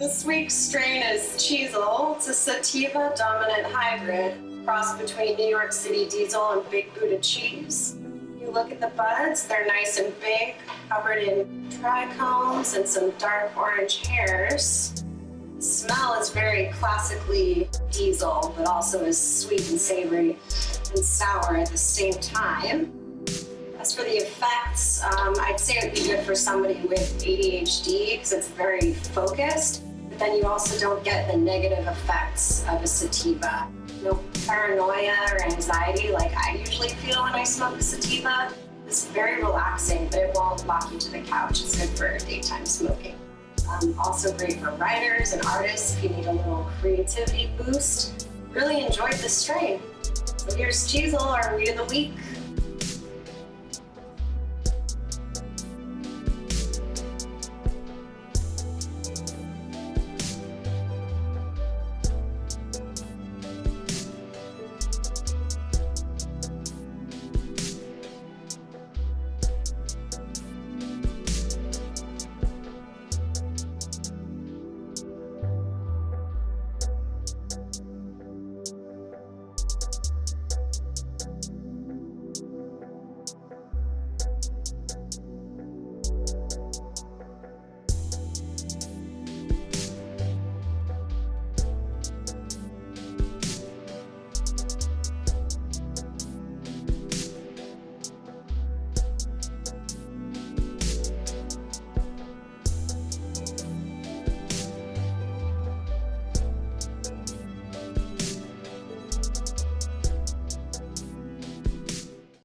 This week's strain is Cheezel. It's a sativa dominant hybrid, cross between New York City Diesel and Big Buddha cheese. You look at the buds, they're nice and big, covered in trichomes and some dark orange hairs. The smell is very classically diesel, but also is sweet and savory and sour at the same time. As for the effects, um, I'd say it would be good for somebody with ADHD because it's very focused, then you also don't get the negative effects of a sativa. No paranoia or anxiety like I usually feel when I smoke a sativa. It's very relaxing, but it won't lock you to the couch. It's good for daytime smoking. Um, also great for writers and artists if you need a little creativity boost. Really enjoyed this strain. Here's Cheezel, our weed of the week.